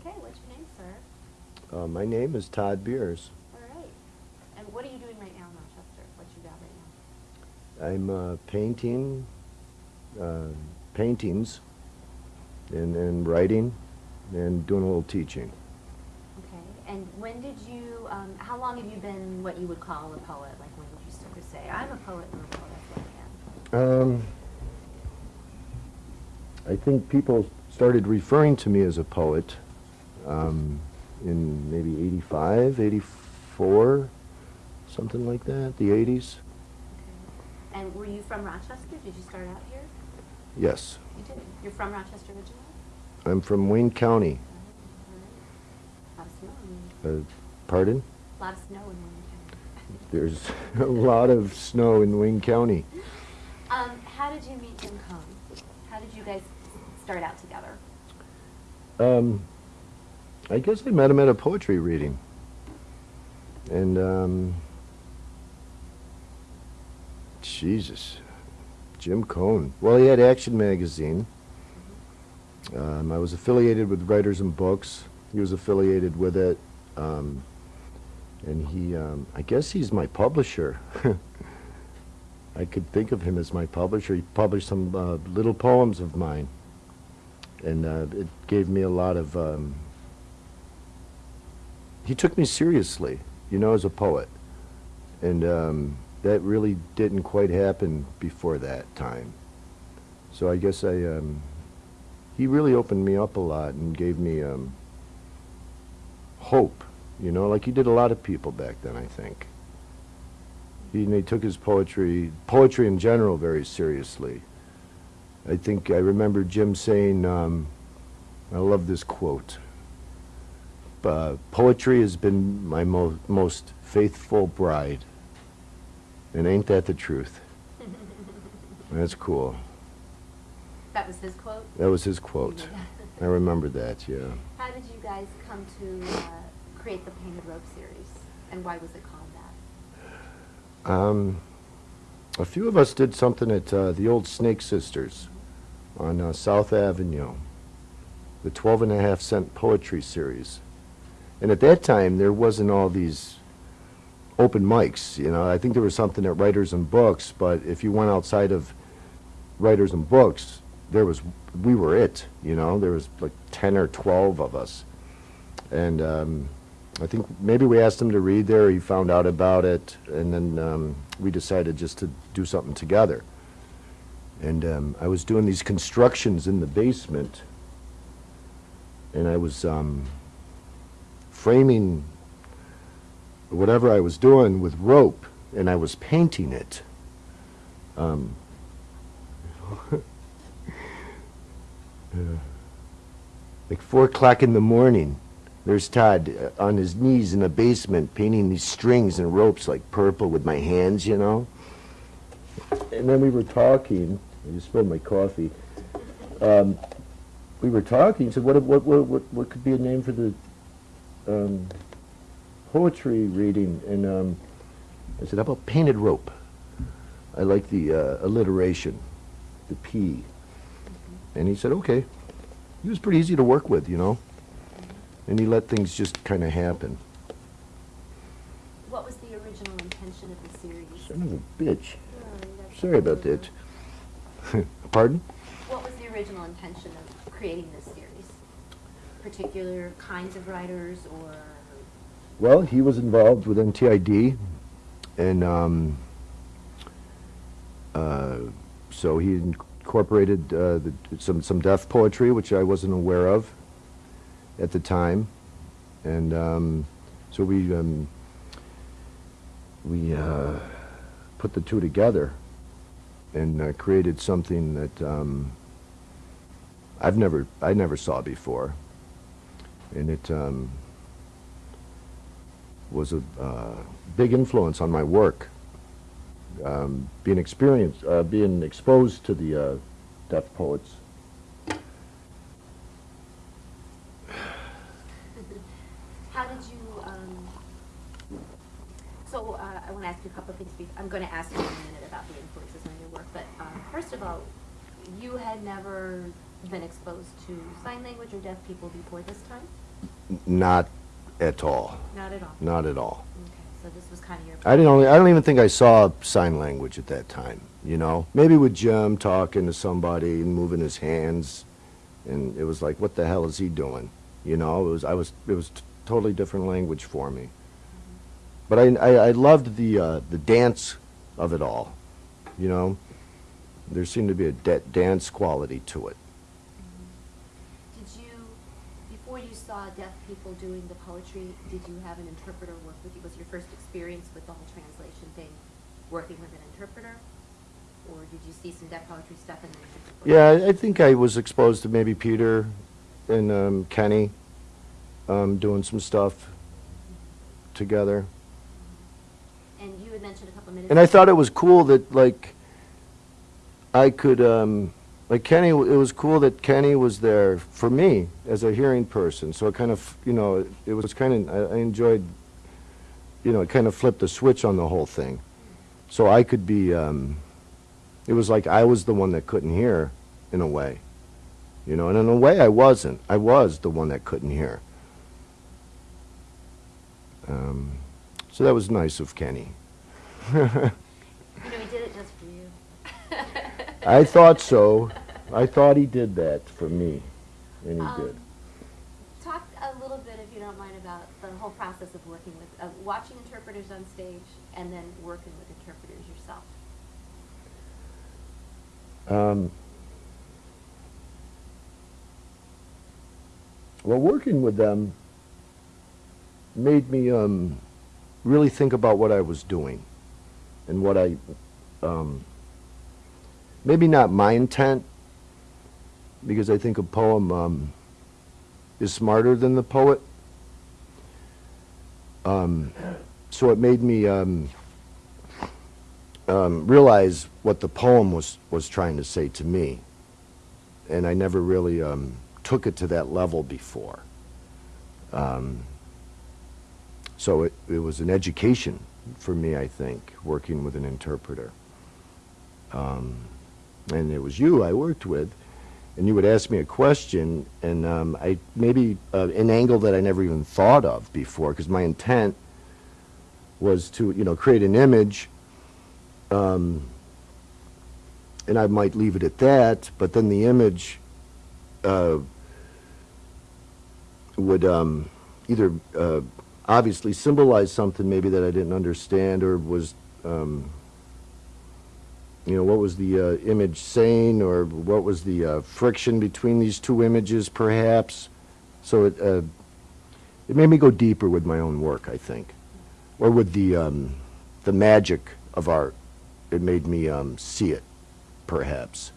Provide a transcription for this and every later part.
Okay, what's your name, sir? Uh, my name is Todd Beers. All right. And what are you doing right now in Rochester? What's you got right now? I'm uh, painting uh, paintings and, and writing and doing a little teaching. Okay. And when did you, um, how long have you been what you would call a poet? Like when did you start to say, I'm a poet and a poet, that's what I am? Um, I think people started referring to me as a poet um, in maybe 85, 84, something like that, the 80s. Okay. And were you from Rochester? Did you start out here? Yes. You did. You're from Rochester originally? I'm from Wayne County. All right. A lot of snow in Wayne. Uh, pardon? A lot of snow in Wayne County. There's a lot of snow in Wayne County. Um, how did you meet Jim? How did you guys start out together? Um, I guess I met him at a poetry reading. And, um, Jesus, Jim Cohn. Well, he had Action Magazine. Um, I was affiliated with Writers and Books. He was affiliated with it. Um, and he, um, I guess he's my publisher. I could think of him as my publisher. He published some uh, little poems of mine and uh, it gave me a lot of. He took me seriously, you know, as a poet, and um, that really didn't quite happen before that time. So I guess I. Um, he really opened me up a lot and gave me um, hope, you know, like he did a lot of people back then. I think. He, he took his poetry, poetry in general, very seriously. I think I remember Jim saying, um, I love this quote. Uh, poetry has been my mo most faithful bride. And ain't that the truth? That's cool. That was his quote? That was his quote. I remember that, yeah. How did you guys come to uh, create the Painted Rope series? And why was it called that? Um, a few of us did something at uh, the old Snake Sisters on uh, South Avenue, the 12 and a half cent poetry series. And at that time, there wasn't all these open mics, you know. I think there was something at Writers and Books, but if you went outside of Writers and Books, there was, we were it, you know. There was like 10 or 12 of us. And um, I think maybe we asked him to read there, he found out about it, and then um, we decided just to do something together. And um, I was doing these constructions in the basement, and I was um, framing whatever I was doing with rope, and I was painting it. Um, like four o'clock in the morning, there's Todd uh, on his knees in the basement painting these strings and ropes like purple with my hands, you know. And then we were talking. I just spilled my coffee. Um, we were talking. He said, "What, what, what, what, what could be a name for the um, poetry reading?" And um, I said, "How about painted rope?" I like the uh, alliteration, the P. And he said, "Okay." He was pretty easy to work with, you know. And he let things just kind of happen. What was the original intention of the series? Son of a bitch. Oh, Sorry about that. Pardon? What was the original intention of creating this? Particular kinds of writers or? Well, he was involved with NTID, and um, uh, so he incorporated uh, the, some some deaf poetry, which I wasn't aware of at the time, and um, so we um, we uh, put the two together and uh, created something that um, I've never I never saw before, and it. Um, was a uh, big influence on my work. Um, being experienced, uh, being exposed to the uh, deaf poets. How did you, um, so, uh, I want to ask you a couple of things. I'm going to ask you in a minute about the influences on your work, but, um, first of all, you had never been exposed to sign language or deaf people before this time? Not at all, Not at all? not at all. Okay, so this was kind of your. I didn't only, I don't even think I saw sign language at that time, you know? Maybe with Jim talking to somebody and moving his hands, and it was like, what the hell is he doing? You know, it was, I was, it was t- totally different language for me. But I, I, I loved the, uh, the dance of it all, you know? There seemed to be a da- dance quality to it. Did you, before you saw deaf people doing the poetry, did you have an interpreter work with you? Was your first experience with the whole translation thing working with an interpreter? Or did you see some deaf poetry stuff and then? the Yeah, I- I think I was exposed to maybe Peter and um, Kenny um, doing some stuff together. And you had mentioned a couple minutes. And I thought it was cool that, like, I could, um, like Kenny, it was cool that Kenny was there for me as a hearing person. So it kind of, you know, it was kind of, I enjoyed, you know, it kind of flipped the switch on the whole thing. So I could be, um, it was like I was the one that couldn't hear, in a way. You know, and in a way I wasn't. I was the one that couldn't hear. Um, so that was nice of Kenny. You know, he did it just for you. I thought so. I thought he did that for me, and he Um, did. Talk a little bit, if you don't mind, about the whole process of working with, of watching interpreters on stage and then working with interpreters yourself. Um, well, working with them made me um, really think about what I was doing and what I, um, maybe not my intent, because I think a poem um, is smarter than the poet. Um, so it made me um, um, realize what the poem was, was trying to say to me. And I never really um, took it to that level before. Um, so it, it was an education for me, I think, working with an interpreter. Um, and it was you I worked with, and you would ask me a question, and um, I maybe uh, an angle that I never even thought of before, because my intent was to, you know, create an image um, and I might leave it at that, but then the image uh, would um, either uh, obviously symbolize something maybe that I didn't understand or was, um, you know, what was the uh, image saying or what was the uh, friction between these two images perhaps. So it, uh, it made me go deeper with my own work, I think, or with the, um, the magic of art it made me um, see it, perhaps,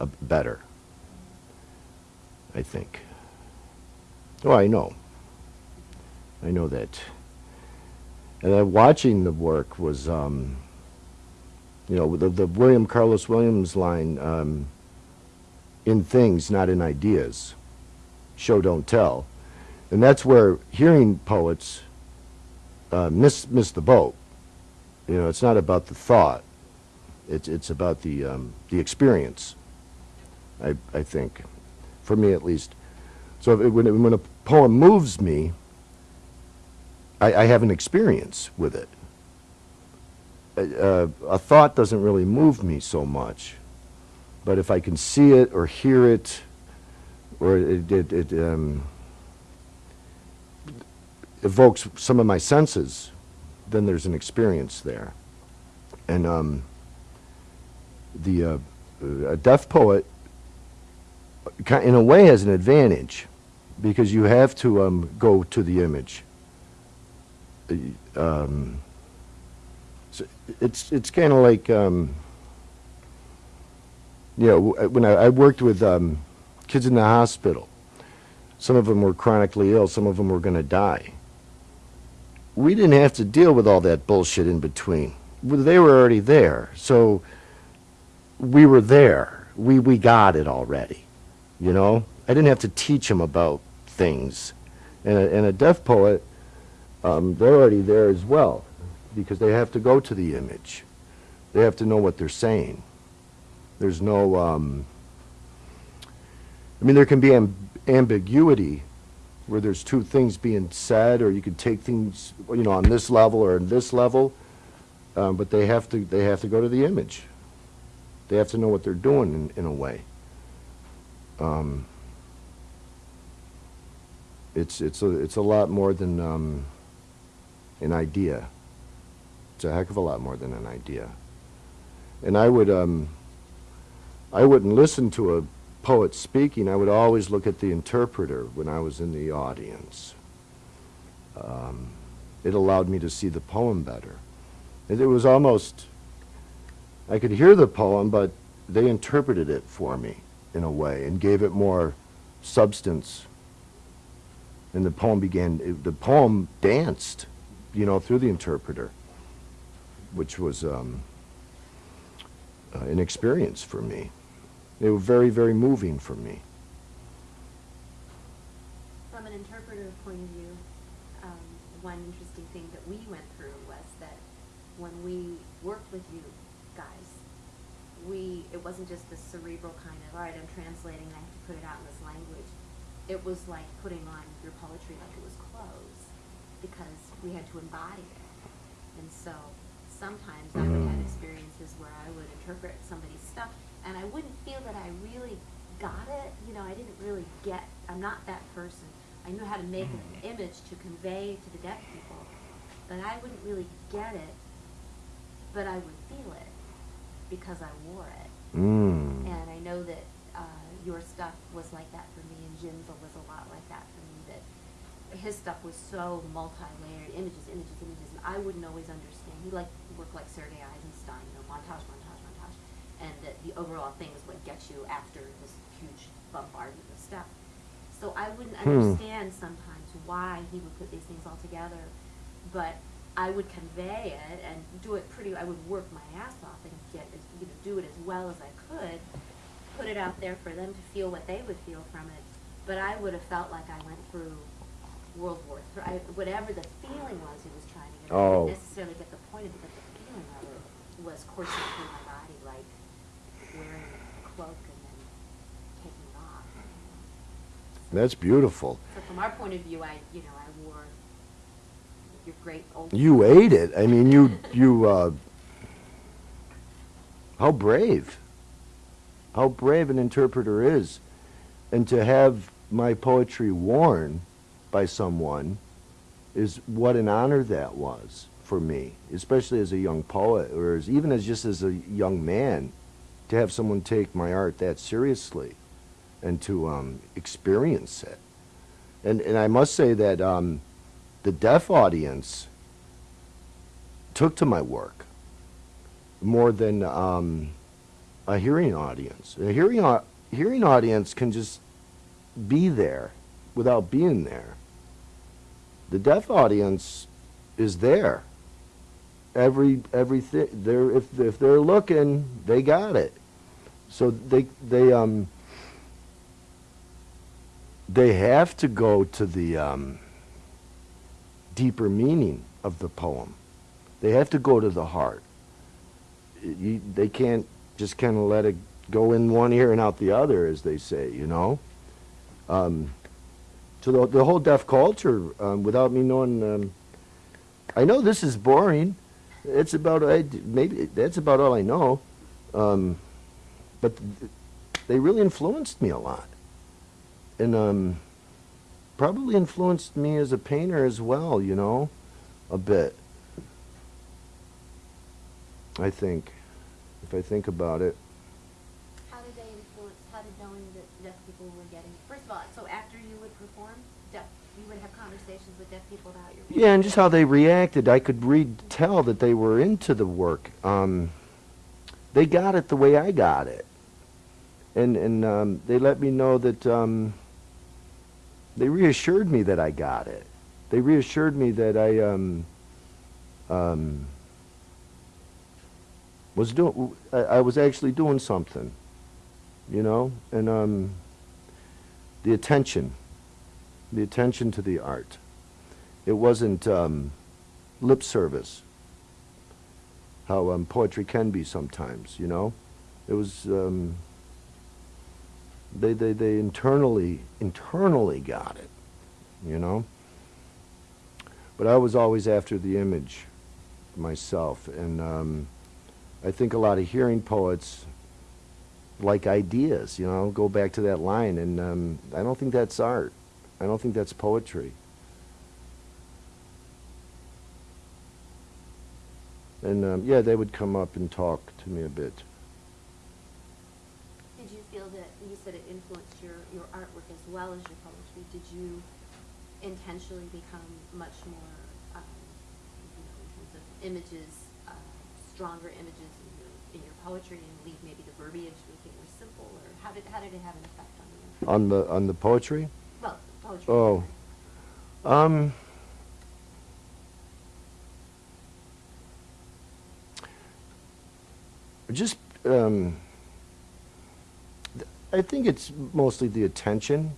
uh, better. I think. Oh, I know. I know that. And then watching the work was, um, you know, the, the William Carlos Williams line, um, in things, not in ideas. Show, don't tell. And that's where hearing poets uh, miss, miss the boat. You know, it's not about the thought. It's it's about the um, the experience. I I think, for me at least. So it, when it, when a poem moves me, I, I have an experience with it. Uh, a thought doesn't really move me so much, but if I can see it or hear it, or it it, it um, evokes some of my senses, then there's an experience there. And um, the uh, a deaf poet, in a way, has an advantage because you have to um, go to the image. Uh, Um, it's it's kind of like um, you know when I, I worked with um, kids in the hospital. Some of them were chronically ill. Some of them were going to die we didn't have to deal with all that bullshit in between. They were already there, so we were there. We we got it already, you know. I didn't have to teach them about things, and a, and a deaf poet, um, they're already there as well, because they have to go to the image. They have to know what they're saying. There's no um, I mean, there can be amb- ambiguity where there's two things being said, or you could take things, you know, on this level or on this level, um, but they have to, they have to go to the image. They have to know what they're doing in, in a way. Um, it's, it's a, it's a lot more than, um, an idea. It's a heck of a lot more than an idea. And I would, um, I wouldn't listen to a poet speaking. I would always look at the interpreter when I was in the audience. Um, it allowed me to see the poem better. It, it was almost, I could hear the poem, but they interpreted it for me in a way and gave it more substance. And the poem began, it, the poem danced, you know, through the interpreter, which was um, uh, an experience for me. They were very, very moving for me. From an interpreter point of view, um, one interesting thing that we went through was that when we worked with you guys, we, it wasn't just the cerebral kind of, all right, I'm translating, I have to put it out in this language. It was like putting on your poetry like it was clothes, because we had to embody it. And so sometimes I would have experiences where I would interpret somebody's stuff, and I wouldn't feel that I really got it. You know, I didn't really get. I'm not that person. I knew how to make an image to convey to the deaf people, but I wouldn't really get it. But I would feel it because I wore it. Mm. And I know that uh, your stuff was like that for me, and Jim's was a lot like that for me. That his stuff was so multi-layered, images, images, images, and I wouldn't always understand. He liked work like Sergei Eisenstein, you know, montage, montage, montage, and that the overall thing is what gets you after this huge bombardment of stuff. So I wouldn't Hmm. understand sometimes why he would put these things all together, but I would convey it and do it pretty. I would work my ass off and get as, you know do it as well as I could, put it out there for them to feel what they would feel from it. But I would have felt like I went through World War Three, I, whatever the feeling was he was trying to get. I Oh. didn't necessarily get the point of it, but the feeling of it was coursing through my body like wearing a cloak and then taking it off. That's beautiful. So from our point of view, I, you know, I wore your great old. You ate it. I mean, you, you, uh, how brave. How brave an interpreter is. And to have my poetry worn by someone is what an honor that was for me, especially as a young poet, or as, even as just as a young man, to have someone take my art that seriously and to um, experience it. And, and I must say that um, the deaf audience took to my work more than um, a hearing audience. A hearing, hearing audience can just be there without being there. The deaf audience is there. Every everything they're if if they're looking, they got it. So they they um they have to go to the um, deeper meaning of the poem. They have to go to the heart. You, they can't just kind of let it go in one ear and out the other, as they say, you know. Um, so the, the whole deaf culture, um, without me knowing, um, I know this is boring. It's about I maybe that's about all I know, um, but they really influenced me a lot, and um, probably influenced me as a painter as well. You know, a bit. I think, if I think about it. How did they influence? How knowing that deaf people were getting? First of all, so after you would perform, deaf, you would have conversations with deaf people about your. work? Yeah, and just how they reacted, I could read, tell that they were into the work. Um, they got it the way I got it, and and um, they let me know that um, they reassured me that I got it. They reassured me that I um, um, was doing. I, I was actually doing something, you know, and um, the attention, the attention to the art. It wasn't um, lip service, how um, poetry can be sometimes, you know? It was, um, They, they, they internally, internally got it, you know? But I was always after the image myself, and um, I think a lot of hearing poets like ideas, you know, go back to that line, and um, I don't think that's art. I don't think that's poetry. And um, yeah, they would come up and talk to me a bit. Did you feel that, you said it influenced your, your artwork as well as your poetry, did you intentionally become much more, um, you know, in terms of images, uh, stronger images in your, in your poetry and leave maybe the verbiage, make it more simple, or how did, how did it have an effect on you? On the on the poetry? Well, poetry. Oh. Um. Just, um, th- I think it's mostly the attention,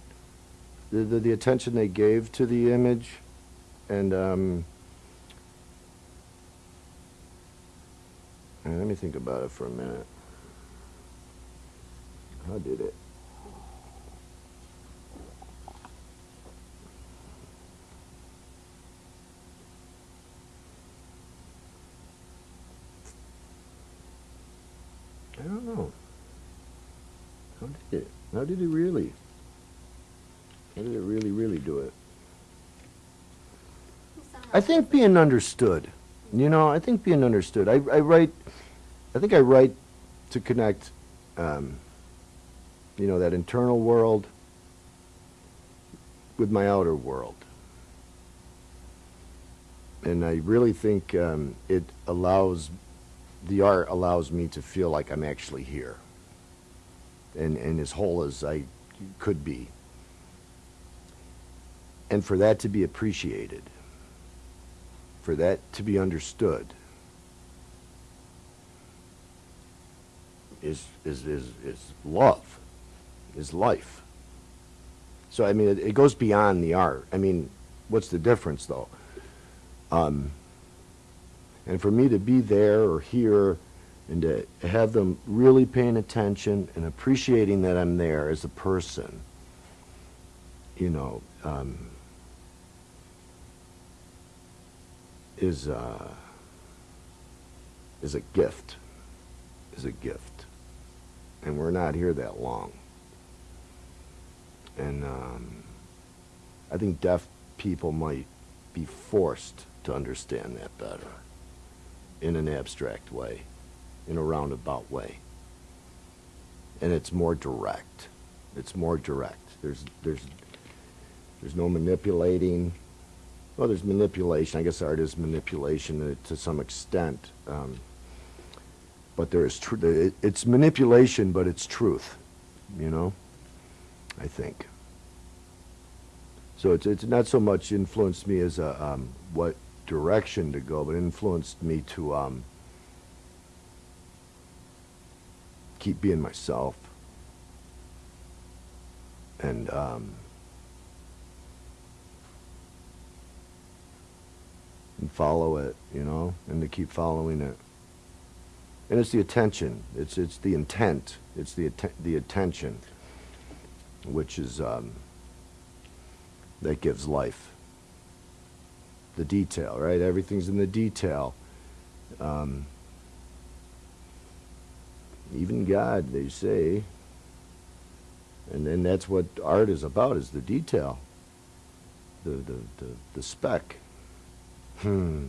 the, the, the attention they gave to the image, and, um, and let me think about it for a minute. How did it? I don't know. How did it? How did it really? How did it really, really do it? I think being understood. You know, I think being understood. I, I write, I think I write to connect, um, you know, that internal world with my outer world. And I really think um, it allows, the art allows me to feel like I'm actually here. And, and as whole as I could be. And for that to be appreciated for that to be understood is is is is love is life. So i mean it, it goes beyond the art. I mean what's the difference though? Um and for me to be there or here and to have them really paying attention and appreciating that i'm there as a person you know um is uh, is a gift, is a gift, and we're not here that long. And um, I think deaf people might be forced to understand that better, in an abstract way, in a roundabout way. And it's more direct. It's more direct. There's there's there's no manipulating. Well, there's manipulation. I guess art is manipulation to some extent. Um, but there is truth. It's manipulation, but it's truth. You know, I think. So it's it's not so much influenced me as a um, what direction to go, but influenced me to um, keep being myself and. Um, and follow it, you know, and to keep following it. And it's the attention. It's it's the intent. It's the the attention, which is um, that gives life. The detail, right? Everything's in the detail. Um, even God, they say. And then that's what art is about: is the detail. The the the, the speck. Hmm.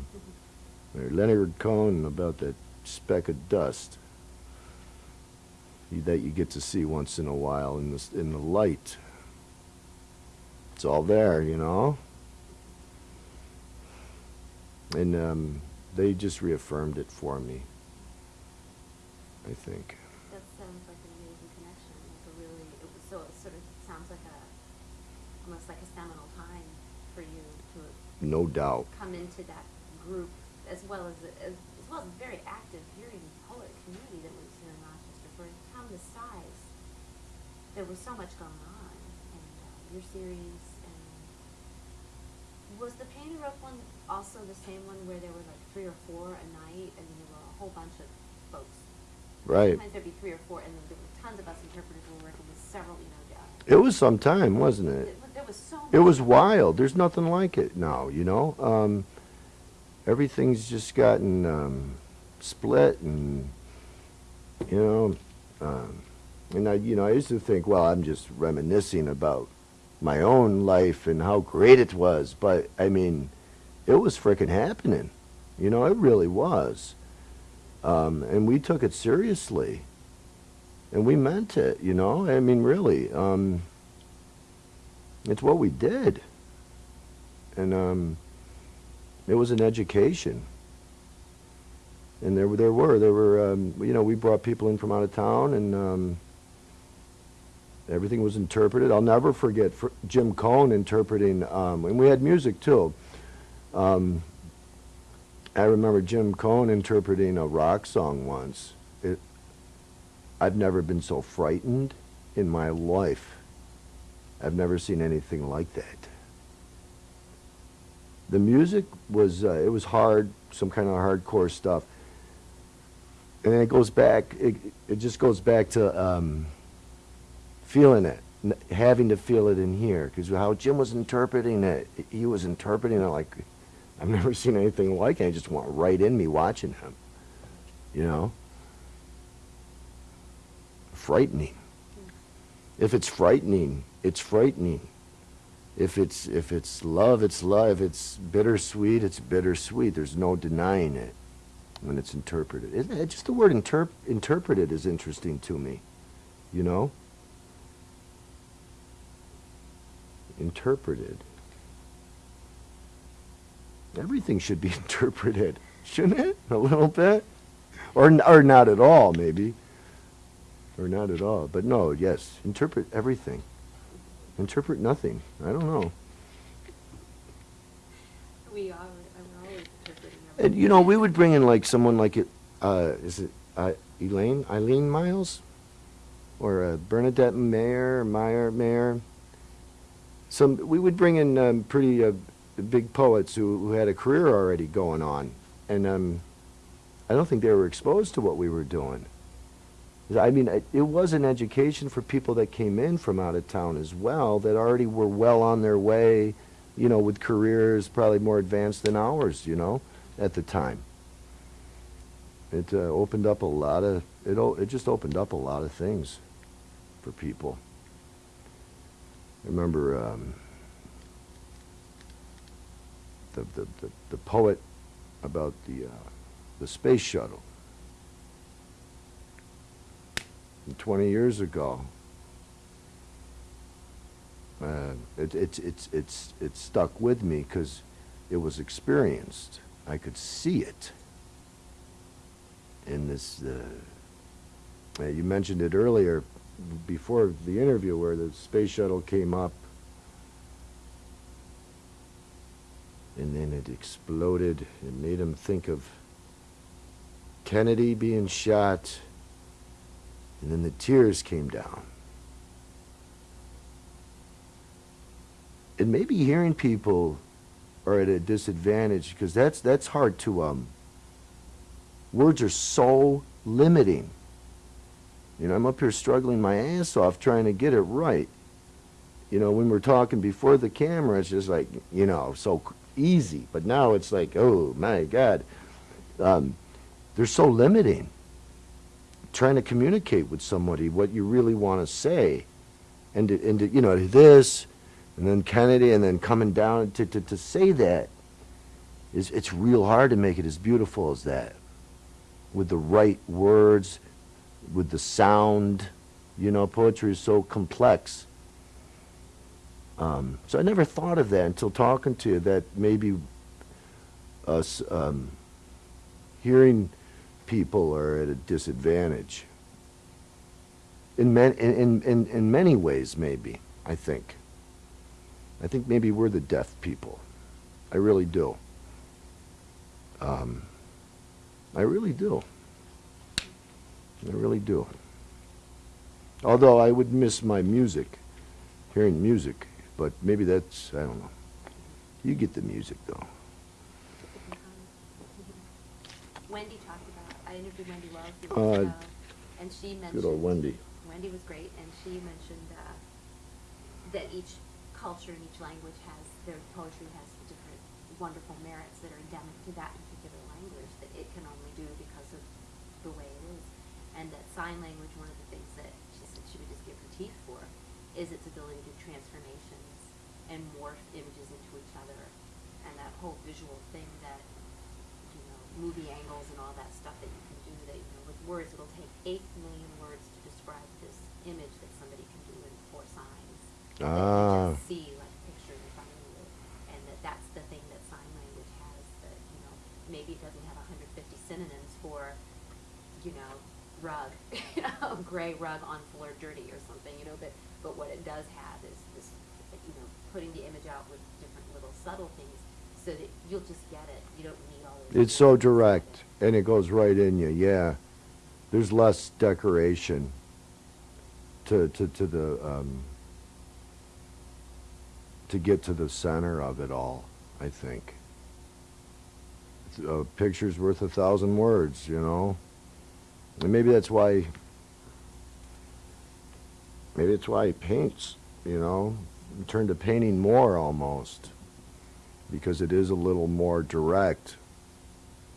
Leonard Cohen about that speck of dust that you get to see once in a while in the in the light. It's all there, you know. And um, they just reaffirmed it for me. I think. That sounds like an amazing connection, like a really, it was, so it sort of sounds like a, almost like a seminal time for you to No doubt. come into that group as well as, as, as well as a very active hearing poet community that was here in Rochester. For a town this size, there was so much going on, and uh, your series, and was the Painted Rope one also the same one where there were like three or four a night, and there were a whole bunch of folks Right. Sometimes there'd be three or four, and then there were tons of us interpreters who were working with several, you know, uh, It was some time, wasn't it? it- there was so. It was wild. There's nothing like it now, you know? Um, everything's just gotten, um, split and, you know, um, and I, you know, I used to think, well, I'm just reminiscing about my own life and how great it was, but I mean, it was frickin' happening. You know, it really was. Um, and we took it seriously. And we meant it, you know? I mean, really. Um, it's what we did. And um, it was an education. And there, there were, there were, um, you know, we brought people in from out of town and um, everything was interpreted. I'll never forget fr- Jim Cohn interpreting, um, and we had music too. Um, I remember Jim Cohn interpreting a rock song once. It, I've never been so frightened in my life. I've never seen anything like that. The music was, uh, it was hard, some kind of hardcore stuff. And then it goes back, it, it just goes back to um, feeling it, having to feel it in here. Because how Jim was interpreting it, he was interpreting it like, I've never seen anything like it. I just went right in me watching him. You know? Frightening. If it's frightening, it's frightening. If it's if it's love, it's love. If it's bittersweet, it's bittersweet. There's no denying it when it's interpreted. It? Just the word interp- interpreted is interesting to me. You know? Interpreted. Everything should be interpreted, shouldn't it? A little bit, or or not at all, maybe, or not at all. But no, yes, interpret everything. Interpret nothing. I don't know. We are, always interpreting. And you know, we would bring in like someone like it. Uh, is it uh, Elaine Eileen Myles, or uh, Bernadette Mayer Meyer Mayer? Some we would bring in um, pretty uh, big poets who, who had a career already going on, and um, I don't think they were exposed to what we were doing. I mean, it, it was an education for people that came in from out of town as well, that already were well on their way, you know, with careers probably more advanced than ours, you know, at the time. It uh, opened up a lot of, it, it just opened up a lot of things for people. I remember um, the, the, the, the poet about the, uh, the space shuttle. And 20 years ago, uh, it, it's it's it's it stuck with me because it was experienced. I could see it. In this, uh, you mentioned it earlier, before the interview, where the space shuttle came up, and then it exploded. It made him think of Kennedy being shot, and then the tears came down. and maybe hearing people are at a disadvantage because that's that's hard to um words are so limiting you know i'm up here struggling my ass off trying to get it right. You know when we're talking before the camera it's just like you know so easy. But now it's like oh my god. Um, they're so limiting trying to communicate with somebody what you really want to say. And to, and to, you know this and then Kennedy, and then coming down to, to, to say that. Is it's real hard to make it as beautiful as that, with the right words, with the sound. You know, poetry is so complex. Um, so I never thought of that until talking to you. That maybe us um, hearing people are at a disadvantage. In, man, in, in, in, many ways, maybe, I think. I think maybe we're the deaf people. I really do. Um, I really do. I really do. Although I would miss my music, hearing music, but maybe that's, I don't know. You get the music though. Wendy talked about, I interviewed Wendy Wells. Uh, ago. And she mentioned. Good old Wendy. Wendy was great, and she mentioned uh, that each culture and each language has their poetry has different wonderful merits that are endemic to that particular language that it can only do because of the way it is, and that sign language, one of the things that she said she would just give her teeth for, is its ability to do transformations and morph images into each other, and that whole visual thing that you know, movie angles and all that stuff that you can do that, you know, with words, it'll take eight million words to describe this image that somebody can do in four signs. Ah. just see like a picture in front of you, and that that's the thing that sign language has, that, you know, maybe it doesn't have hundred fifty synonyms for, you know, rug, you know, gray rug on floor dirty or something, you know, but, but what it does have is this, you know, putting the image out with different little subtle things, so that you'll just get it, you don't need all those. It's so direct, and it goes right in you, yeah. There's less decoration to, to, to the, um, to get to the center of it all, I think. A picture's worth a thousand words, you know? And maybe that's why, maybe it's why he paints, you know? turned to painting more almost, because it is a little more direct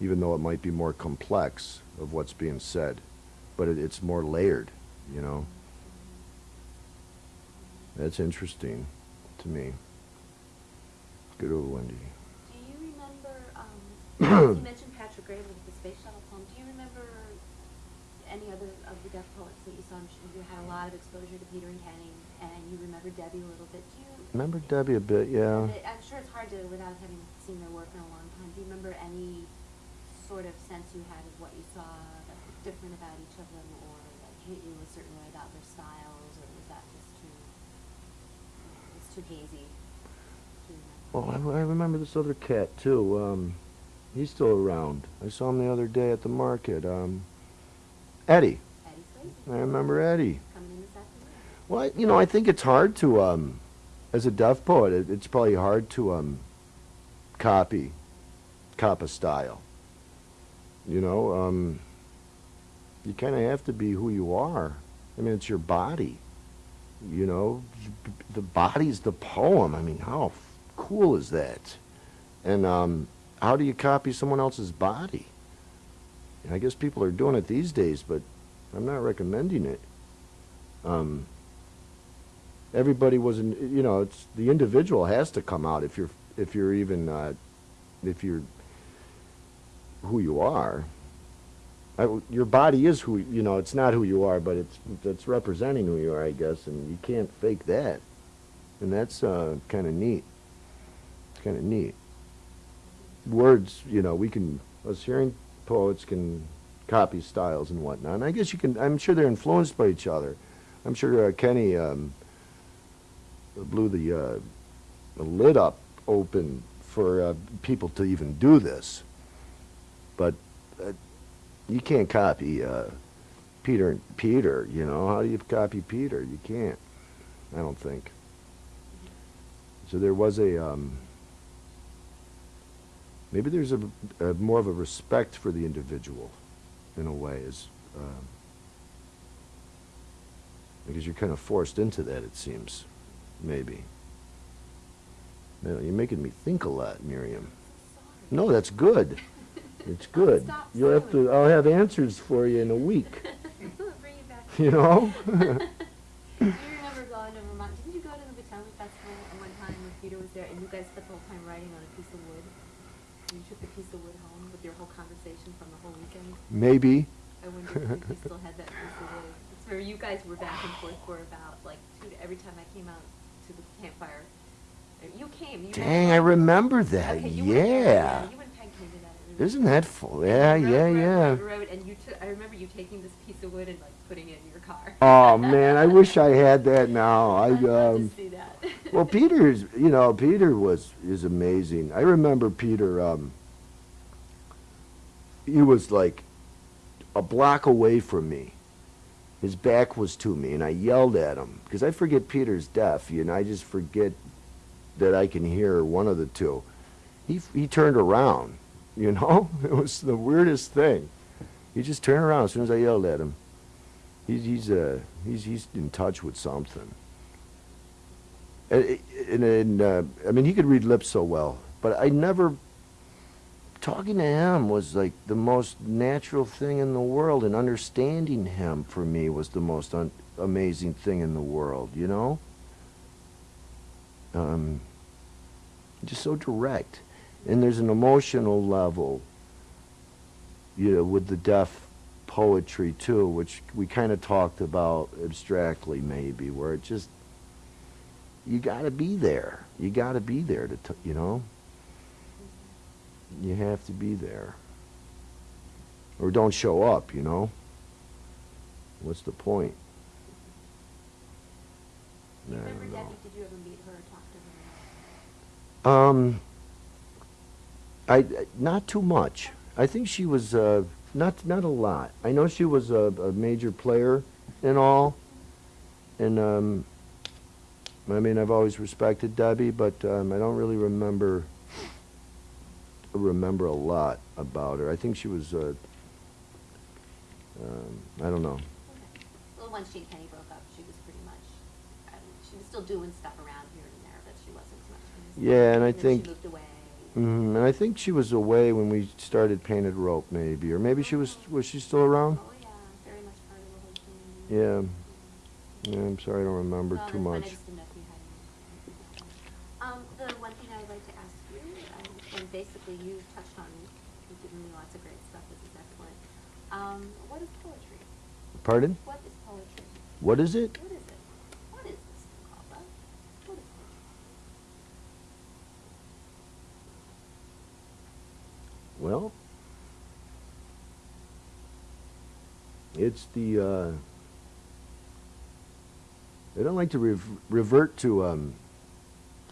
even though it might be more complex of what's being said, but it, it's more layered, you know. That's interesting to me. Good old Wendy. Do you remember, um, you mentioned Patrick Graybill with the space shuttle poem, do you remember any other of the deaf poets that you saw? I'm sure you had a lot of exposure to Peter and Kenny, and you remember Debbie a little bit, do you? Remember Debbie a bit, yeah. I'm sure it's hard to, without having seen their work in a long time, do you remember any sort of sense you had of what you saw that was different about each of them, or that hit you a certain way about their styles, or was that just too, it's too hazy? Well. I, I remember this other cat too. Um, he's still around. I saw him the other day at the market. Um, Eddie. I remember Eddie. coming in this afternoon. Well, I- you know, I think it's hard to, um, as a deaf poet, it, it's probably hard to um, copy, cop a style. You know, um, you kind of have to be who you are. I mean, it's your body. You know, the body's the poem. I mean, how f- cool is that? And um, how do you copy someone else's body? I guess people are doing it these days, but I'm not recommending it. Um, everybody wasn't you know it's the individual has to come out if you're if you're even uh, if you're who you are. I your body is who you know it's not who you are but it's it's representing who you are I guess and you can't fake that. And that's uh, kind of neat. It's kind of neat. Words you know we can us hearing poets can copy styles and whatnot and I guess you can I'm sure they're influenced by each other I'm sure uh, Kenny um, blew the, uh, the lid up open for uh, people to even do this. But uh, you can't copy uh, Peter Peter, you know. How do you copy Peter? You can't. I don't think. So there was a um, maybe there's a, a more of a respect for the individual in a way is um, because you're kind of forced into that it seems maybe You know, you're making me think a lot miriam no that's good it's good you'll have to i'll have answers for you in a week sorry. Bring it back. you know Do you remember going to Vermont? Didn't you go to the Potomac Festival at one time when Peter was there, and you guys spent the whole time writing on a piece of wood? And you took the piece of wood home with your whole conversation from the whole weekend. maybe I wonder if you still had that piece of wood. It's where you guys were back and forth for about like two, every time I came out to the campfire. You came. You dang i remember that Okay, you went there, yeah isn't that full yeah Rode, yeah rode, yeah rode, and you took. I remember you taking this piece of wood and like putting it in your car. oh man i wish i had that now i um see that. Well, Peter is, you know, Peter was is amazing. I remember Peter. Um, he was like a block away from me. His back was to me, and I yelled at him because I forget Peter's deaf, you know. I just forget that I can hear one of the two. He he turned around, you know. It was the weirdest thing. He just turned around as soon as I yelled at him. He's he's uh he's he's in touch with something. And, and, and uh, I mean, he could read lips so well, but I never. Talking to him was like the most natural thing in the world, and understanding him for me was the most amazing thing in the world. You know. Um, just so direct, and there's an emotional level. You know, with the deaf poetry too, which we kind of talked about abstractly, maybe, where it just you got to be there. You got to be there to, t- you know. You have to be there, or don't show up. You know. What's the point? I don't know. Debbie, did you ever meet her or talk to her? Um, I not too much. I think she was uh, not not a lot. I know she was a, a major player and all, and um, I mean I've always respected Debbie, but um, I don't really remember remember a lot about her. I think she was. Uh, um, I don't know. Okay. Well, once she and Kenny broke up, she was pretty much, I mean, she was still doing stuff around here and there, but she wasn't so much. Yeah, and I think- She moved away. Mm, and I think she was away when we started Painted Rope, maybe, or maybe she was. Was she still around? Oh, yeah, very much part of the whole thing. Yeah. Yeah, I'm sorry, I don't remember No, too I much. just didn't know if you had any. Um, the one thing I'd like to ask you, um, and basically you touched on, you've given me lots of great stuff, this is excellent. Um, what is poetry? Pardon? What is poetry? What is it? What is it? What is this thing called, Bud? What is poetry? Well, it's the, uh, I don't like to rev- revert to um,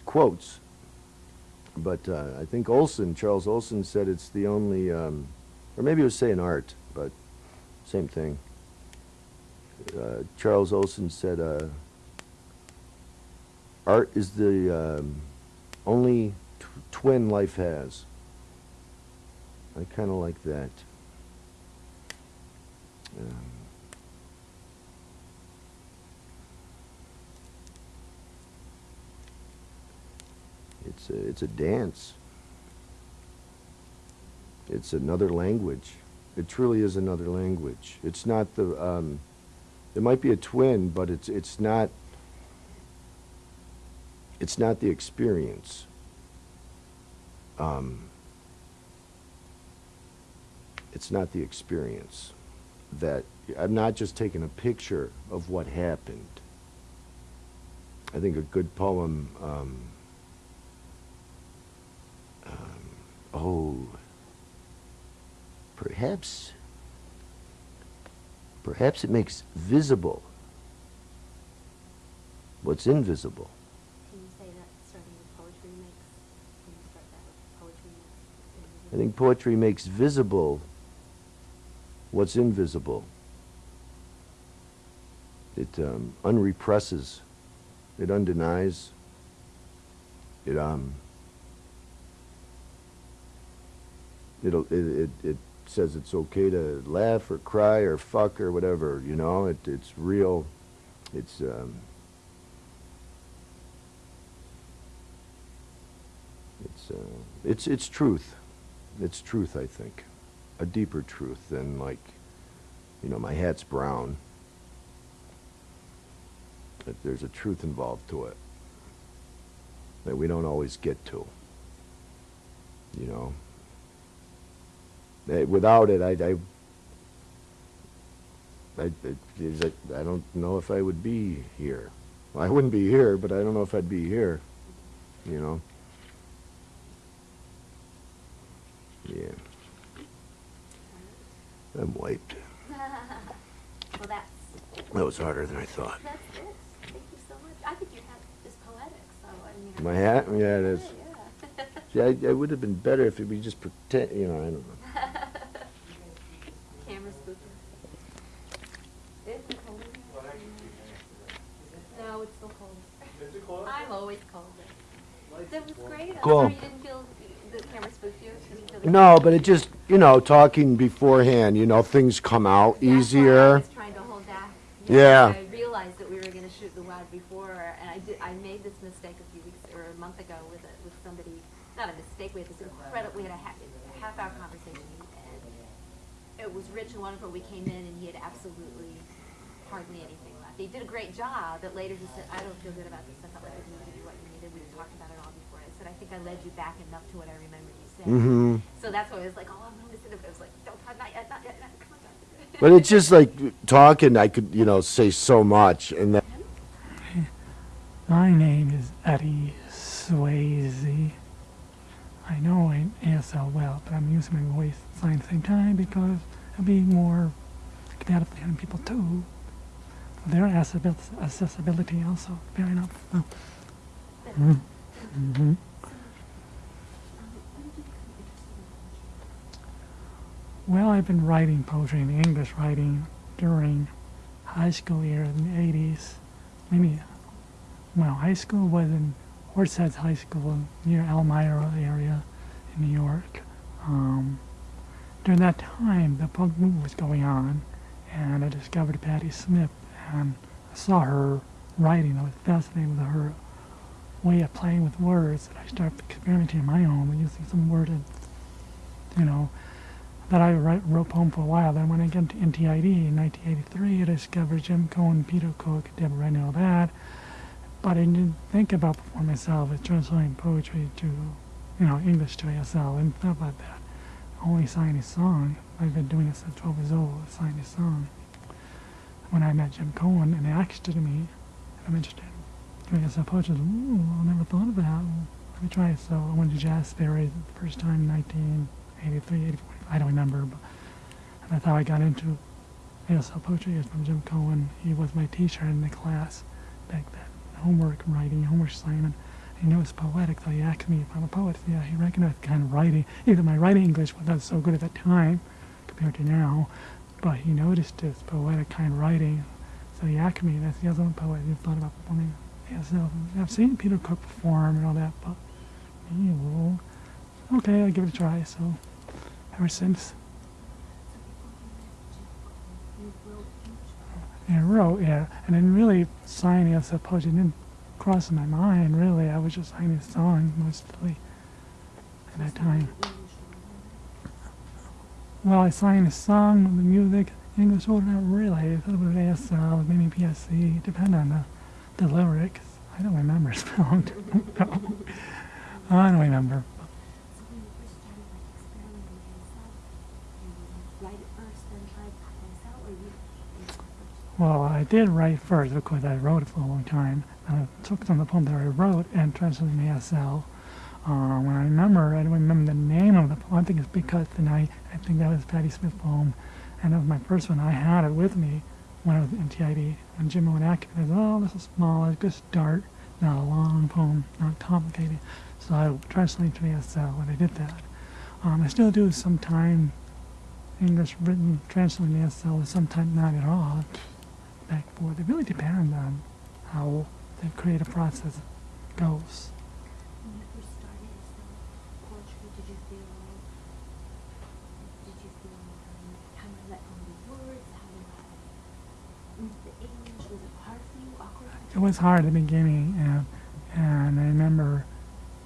quotes, but uh, I think Olson, Charles Olson said it's the only, um, or maybe it was saying art, but same thing. Uh, Charles Olson said, uh, art is the um, only twin life has. I kind of like that. Um, it's a it's a dance. It's another language. It truly is another language. It's not the. Um, it might be a twin, but it's it's not. It's not the experience. Um, it's not the experience that I'm not just taking a picture of what happened. I think a good poem. Um, um, oh, perhaps. Perhaps it makes visible what's invisible. Can you say that starting with poetry makes, can you start that with poetry makes? I think poetry makes visible what's invisible. It um, unrepresses, it undenies, it um, it, it, it says it's okay to laugh or cry or fuck or whatever, you know, it, it's real, it's, um, it's, uh, it's, it's truth. It's truth, I think. A deeper truth than like, you know, my hat's brown. That there's a truth involved to it that we don't always get to. You know, Eh, without it, I, I, I, I, I don't know if I would be here. Well, I wouldn't be here, but I don't know if I'd be here. You know. Yeah. I'm wiped. Well, that's, That was harder than I thought. that's it. Thank you so much. I think your hat is poetic, so I mean. My think hat? it's Yeah, it good, is. Yeah. See, I, I would have been better if we just pretend, you know, I don't know. Camera spooking. Is it cold? No, it's still cold. Is it cold? I'm always cold. That was great. I'm Cool. didn't feel the camera spooked you. You didn't feel the- No, but it just, you know, talking beforehand, you know, things come out That's easier. was trying to hold back. Yeah. I realized that we were gonna shoot the WAD before, and I did, I made this mistake a few weeks, or a month ago with a, with somebody, not a mistake, we had this incredible, we had a half, a half hour conversation, and it was rich and wonderful, we came in and he had absolutely hardly anything left. He did a great job, but later he said, I don't feel good about this, I felt like I didn't give you what you needed, we talked about it all before. I said, I think I led you back enough to what I remembered you. Mm-hmm. So that's why I was like, oh, I'm gonna listen to it, but I was like, don't talk, not yet, not yet, not, come on, John. But it's just like talking, I could, you know, say so much, and that, My name is Eddie Swayze. I know I'm ASL well, but I'm using my voice sign at the same time because it'll be more compatible to people too. Their accessibility also, fair enough. Oh. Mhm. Mhm. Well, I've been writing poetry and English writing during high school year in the 80s. Maybe, well, high school was in Horseheads High School near Elmira area in New York. Um, during that time, the punk movement was going on, and I discovered Patti Smith, and I saw her writing. I was fascinated with her way of playing with words, and I started experimenting on my own using some word, you know, that I wrote poem for a while. Then when I got into NTID in 1983, I discovered Jim Cohen, Peter Cook, Deborah and all that. But I didn't think about performing myself as translating poetry to, you know, English to ASL and stuff like that. Only signing a song. I've been doing this since 12 years old, signing a song. When I met Jim Cohen and he asked me if I'm interested in doing ASL poetry, I ooh, I never thought of that. Let me try it. So I went to Jazz Theory the first time in 1983, 84. I don't remember, but that's how I got into ASL poetry is from Jim Cohen. He was my teacher in the class back then. Homework writing, homework assignment. He knew it was poetic, so he asked me if I'm a poet. Yeah, he recognized the kind of writing. Even my writing English was not so good at that time compared to now, but he noticed this poetic kind of writing. So he asked me, that's the other poet. He thought about performing ASL. I've seen Peter Cook perform and all that, but okay, I'll give it a try. So ever since. Yeah, wrote, yeah. And then really signing as a poetry didn't cross my mind, really. I was just signing a song mostly at that time. Well, I signed a song with the music, English order, not really. I thought it was ASL, maybe PSC, depend on the, the lyrics. I don't remember spelling. I don't remember. So when you first started like experimenting with yourself, you would write it first, then try it myself, or you? you first? Well, I did write first because I wrote it for a long time. And I took some of the poem that I wrote and translated to ASL. Uh, when I remember, I don't remember the name of the poem. I think it's Because Tonight. I think that was Patti Smith poem. And that was my first one. I had it with me when I was in TID. and Jim I said, oh, this is small. It's good start. Not a long poem, not complicated. So I translated to ASL when I did that. Um, I still do sometime English written translating to ASL, sometimes not at all back forth. It really depends on how the creative process goes. When you first started poetry, did you feel, did you feel um, how to let go the words, how to the English? Was it hard for you, awkward? It was hard at the beginning, and, and I remember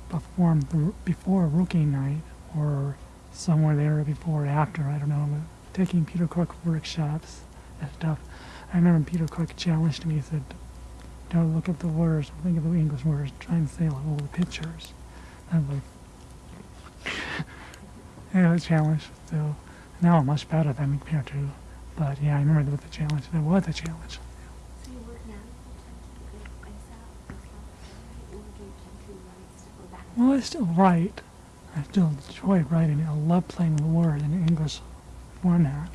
performed the, before Rookie Night or somewhere there before or after, I don't know, taking Peter Cook workshops and stuff. I remember Peter Cook challenged me, he said, don't look at the words, think of the English words, try and say like all the pictures. I was like, yeah, it was a challenge. So now I'm much better than compared to, but yeah, I remember there was a challenge. There was a challenge. So you work now full-time to do it myself, or do you tend to write stuff or back? Well, I still write. I still enjoy writing. I love playing with words in English format.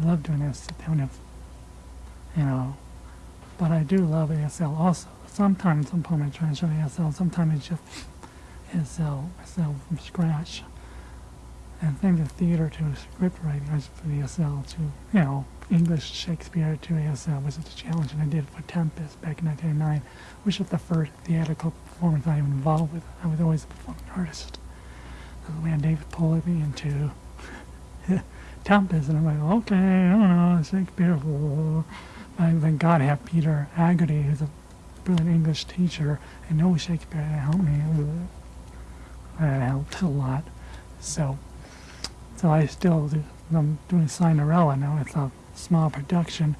I love doing this kind of, you know, but I do love ASL also. Sometimes some poem I translate ASL, sometimes it's just ASL, ASL from scratch. And things of theater to script writing, I the ASL to, you know, English Shakespeare to ASL was a challenge, and I did for Tempest back in 1999, which was the first theatrical performance I was involved with. I was always a performing artist. That's when David pulled me into Tempest, and I'm like, okay, I don't know, Shakespeare. I thank God I have Peter Haggerty, who's a brilliant English teacher and knows Shakespeare to help me. That helped a lot. So, so I still do, I'm doing Cinderella now. It's a small production.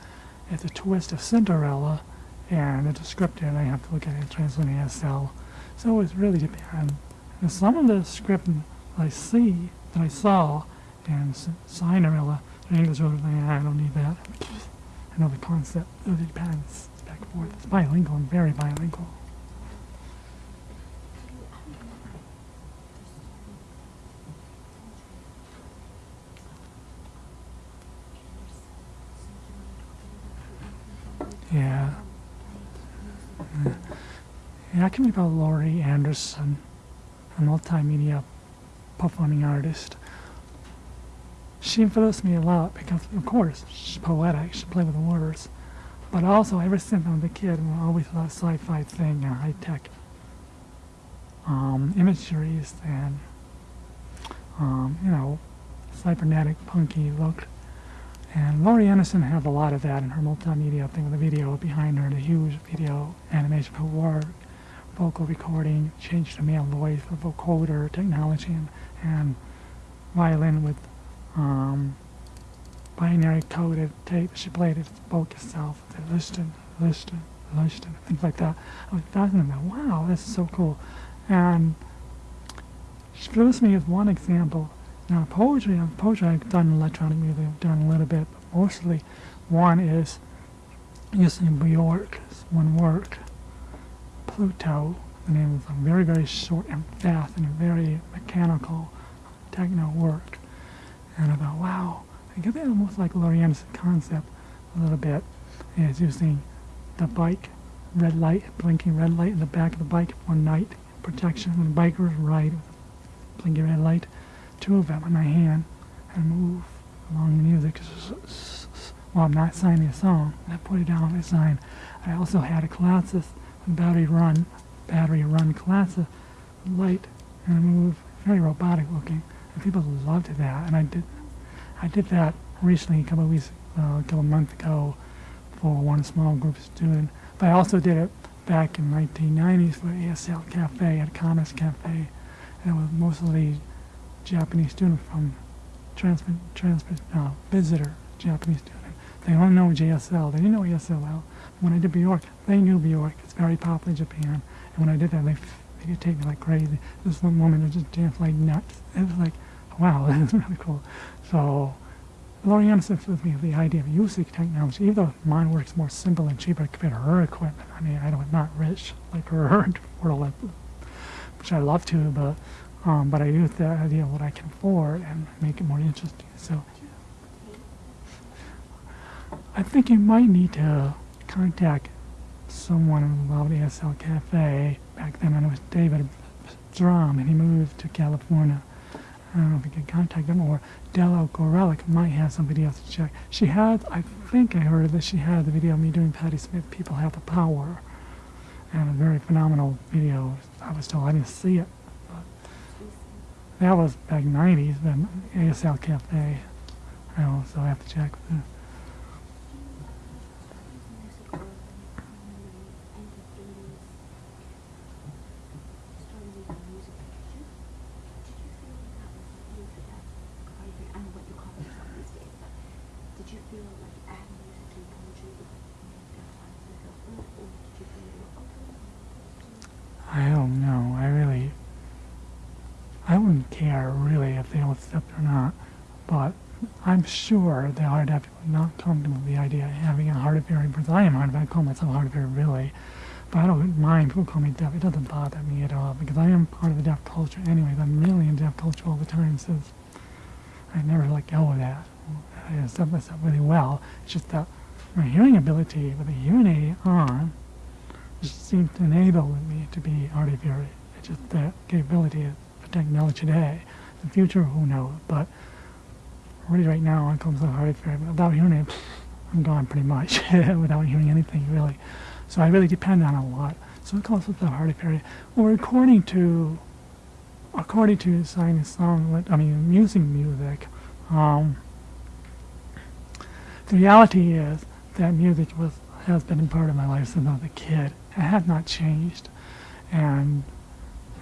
It's a twist of Cinderella, and it's a script and I have to look at it translating ASL. So it's really depends. And some of the script I see that I saw in Cinderella, in English, like, I don't need that. The concept. It depends. Back and forth. It's bilingual and very bilingual. Yeah. Yeah, I can read about Laurie Anderson, a multimedia performing artist. She influenced me a lot because, of course, she's poetic, she plays with the words. But also, ever since I was a kid, I always thought sci-fi thing and high-tech um, imageries and, um, you know, cybernetic, punky look. And Laurie Anderson has a lot of that in her multimedia thing with the video behind her, the huge video animation for work, vocal recording, change to male voice vocoder technology, and, and violin with um, binary coded tape. She played it, spoke itself, listen, listen, listen, things like that. I was fascinated. Wow, this is so cool. And she gives me as one example. Now, poetry, uh, poetry, I've done electronic music, I've done a little bit, but mostly one is using Bjork's one work, Pluto. The name is a very, very short and fast and very mechanical techno work. And I thought, wow, I get that almost like Laurie Lorien's concept a little bit. Is using the bike, red light, blinking red light in the back of the bike for night protection. When bikers ride blinking red light, two of them in my hand, and move along the music. While I'm not signing a song, I put it down on the sign. I also had a classes, battery run, battery run classes, light and move, very robotic looking, and people loved that. And I did, I did that recently, a couple of weeks, uh, a couple of months ago, for one small group student. But I also did it back in 1990s for ASL Cafe at Commerce Cafe, and it was mostly Japanese student from transfer, transfer, uh, visitor Japanese student. They don't know JSL. They didn't know ESL. When I did Bjork, they knew Bjork. It's very popular in Japan. And when I did that, they, they could take me like crazy. This one woman would just dance like nuts. It was like, wow, this is really cool. So, Laurie Anderson with me the idea of using technology, even though mine works more simple and cheaper compared to her equipment. I mean, I don't, I'm not rich like her, or like, which I love to, but um, but I use the idea of what I can afford and make it more interesting. So I think you might need to contact someone in ASL Cafe. Back then it was David Drum, and he moved to California. I don't know if you can contact him, or Della Gorelick might have somebody else to check. She had, I think I heard that she had the video of me doing Patti Smith, People Have the Power, and a very phenomenal video. I was told I didn't see it. That was back 90s, then ASL Cafe. I know, so I have to check. with her. Did you feel like adding music to your poetry would define yourself, or or did you feel you were okay? I don't know. I really, I wouldn't care really if they all accept it or not. But I'm sure the hard of people not comfortable with the idea of having a hard of hearing because I am hard of I call myself hard of hearing really. But I don't mind people call me deaf. It doesn't bother me at all because I am part of the deaf culture anyways. I'm really in deaf culture all the time since I never let go of that. I accept myself really well. It's just that my hearing ability with a hearing aid on just seems to enable me to be hard of hearing. It's just that capability for technology today. The future, who knows? But already right now, I call myself hard of hearing. But without hearing it, I'm gone pretty much without hearing anything really. So I really depend on a lot. So I call myself hard of hearing. Well, according to according to signing song, I mean, using music, um, the reality is that music was has been a part of my life since I was a kid. It has not changed, and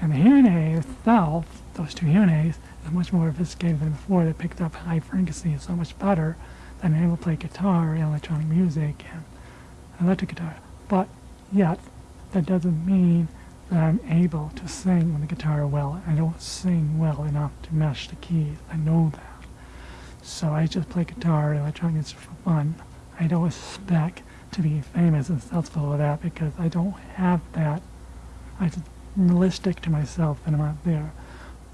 and the hearing aid itself, those two hearing aids, much more sophisticated than before. They picked up high frequency so much better than able to play guitar and electronic music and electric guitar. But yet, that doesn't mean that I'm able to sing on the guitar well. I don't sing well enough to match the keys. I know that. So I just play guitar and electronic music for fun. I don't expect to be famous and successful with that because I don't have that. I just realistic to myself and I'm not there.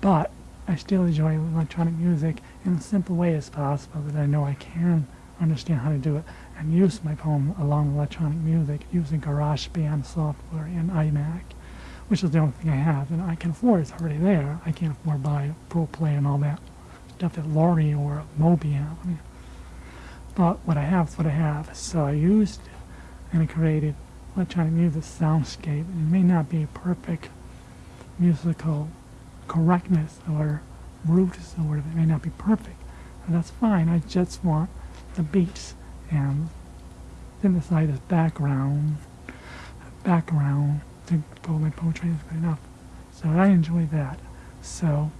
But I still enjoy electronic music in a simple way as possible that I know I can understand how to do it and use my phone along with electronic music using GarageBand software and iMac, which is the only thing I have and I can afford. It's already there. I can't afford to buy Pro Play and all that stuff that Laurie or Moby have. I mean, but what I have is what I have. So I used and I created electronic music soundscape. It may not be a perfect musical correctness or roots or whatever. It may not be perfect. And that's fine. I just want the beats and synthesizers background background to go my poetry is good enough. So I enjoy that. So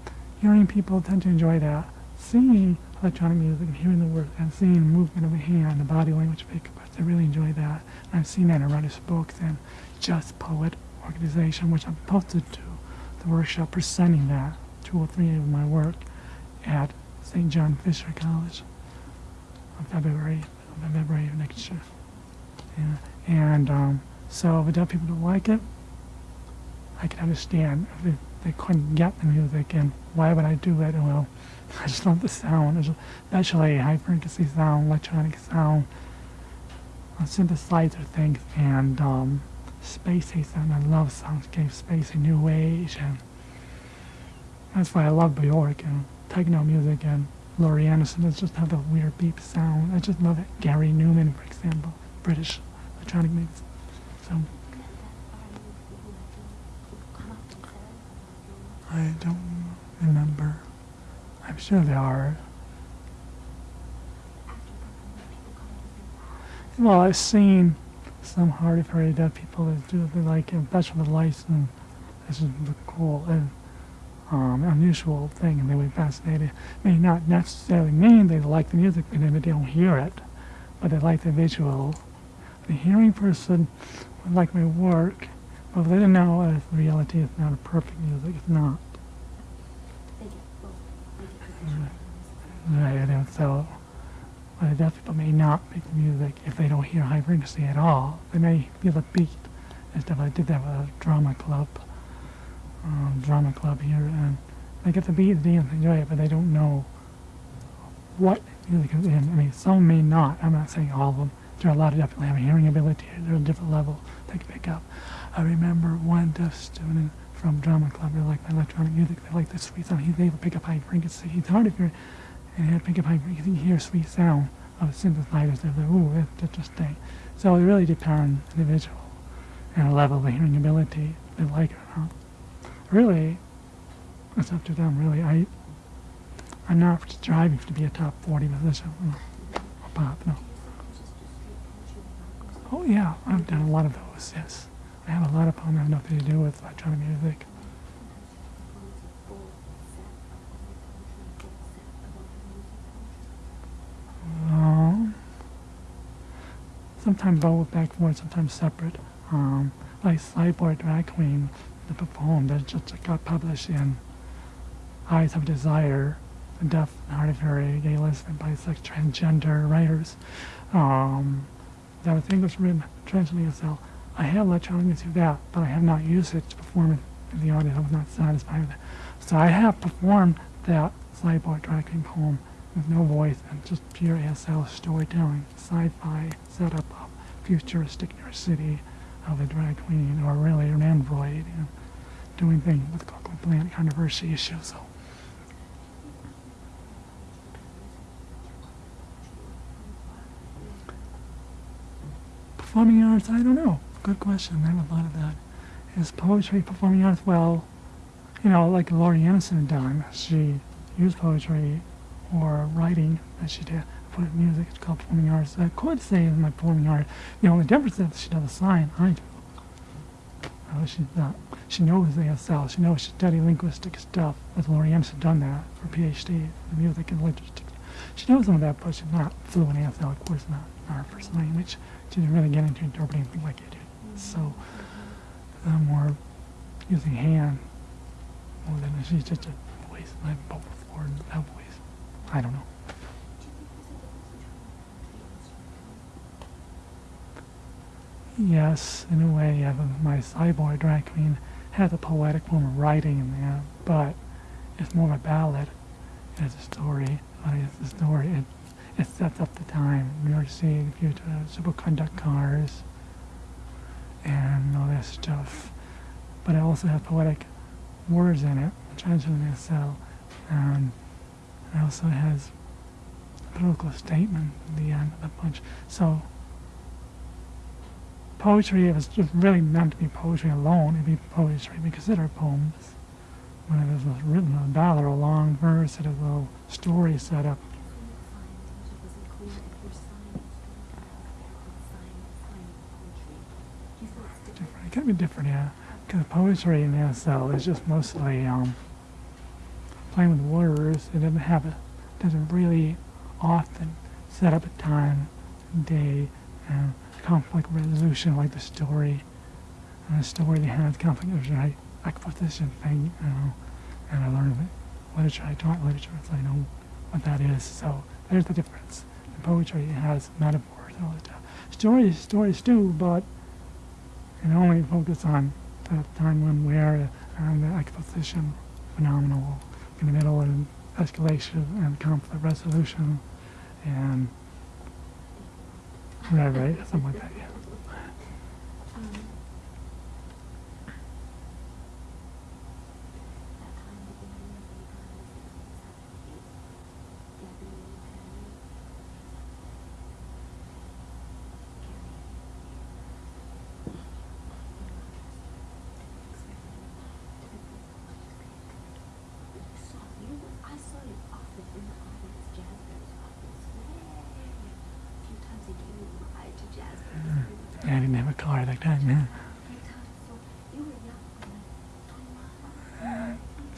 hearing people tend to enjoy that. Seeing electronic music and hearing the words and seeing movement of the hand, the body language makeup, I really enjoy that. I've seen that in writers' books and Just Poet organization, which I'm posted to the workshop presenting that, two or three of my work at St. John Fisher College on February, February of next year. Yeah. And um, so if deaf people don't like it, I can understand if they, they couldn't get the music and why would I do it? Well, I just love the sound, especially high frequency sound, electronic sound, uh, synthesizer things, and um, spacey sound. I love soundscape, spacey, new age, and that's why I love Bjork and techno music and Laurie Anderson. It's just have a weird beep sound. I just love it. Gary Numan, for example, British electronic music. So I don't remember. I'm sure there are. Well, I've seen some hard of hearing deaf people that do they like it, especially with license. This is the cool and um, unusual thing, and they would be fascinated. May not necessarily mean they like the music, but they don't hear it, but they like the visual. The hearing person would like my work, but they don't know if reality is not a perfect music. It's not. They get both. They get Right, and so uh, deaf people may not make music if they don't hear high frequency at all. They may feel the beat and stuff. I did that with a drama club, um, drama club here, and they get the beat, they enjoy it, but they don't know what music is in. I mean, some may not. I'm not saying all of them. There are a lot of deaf people who have a hearing ability. They're a different level they can pick up. I remember one deaf student from drama club. They like my electronic music. They like the sweet sound. He's able to pick up high frequency. It's hard to hear and had frequency. You can hear sweet sound of synthesizers. They're like, ooh, that's interesting. So it really depends on the individual and the level of hearing ability. They like it or not. Really, it's up to them. Really, I, I'm not striving to be a top 40 musician or pop. No. Oh yeah, I've done a lot of those. Yes, I have a lot of them that have nothing to do with electronic music. Um, sometimes both back forth, sometimes separate. Um, like Cyborg Drag Queen, the poem that just got published in Eyes of Desire, the deaf and hard of hearing, gay, lesbian, bisexual, transgender writers. Um, that was English written, translated itself. I have electronic music that, but I have not used it to perform in the audience. I was not satisfied with it. So I have performed that Cyborg Drag Queen poem with no voice and just pure ASL storytelling, sci-fi setup futuristic New York City of a drag queen or really an android and doing things with Coco Plant controversy issues. So performing arts, I don't know. Good question. I have a lot of that. Is poetry performing arts? Well, you know, like Laurie Anderson had done. She used poetry or writing that she did music. It's called performing arts. I could say my performing art. The only difference is she does a sign. I do. Uh, she's not. She knows ASL. She knows she studied linguistic stuff. As Laurie Anderson done that for PhD in music and linguistics. She knows some of that, but she's not fluent in ASL. Of course not. Not her first language. She didn't really get into interpreting things like you do. So, uh, more using hand more than she's just a voice. I've both before and that voice. I don't know. Yes, in a way, yeah, my cyborg drag queen has a poetic form of writing in there, but it's more of a ballad. It's a story, it's a story. It, it sets up the time. We are seeing future superconduct cars and all that stuff. But it also has poetic words in it, which I cell. And it also has a political statement at the end of the bunch. So poetry, if it's just really meant to be poetry alone, it'd be poetry. We consider poems when it is written a ballad or a long verse, it is a little story set up. Different. It can be different, yeah. Because poetry in ASL is just mostly um, playing with words. It doesn't have a, doesn't really often set up a time, day, conflict resolution like the story. The story they has conflict resolution, I, right? Exposition thing, you know. And I learned that literature, I taught literature, so I know what that is. So there's the difference. In poetry, it has metaphors and all that stuff. Stories, stories too, but it only focus on the time when where and uh, the exposition phenomenal in the middle and escalation and conflict resolution and right right something like that yeah I saw you often in the audience, Jasper's office. Way. A few times a year you would ride to Jasper. yeah I didn't have a car like that yeah Few times. So you were young, like 21.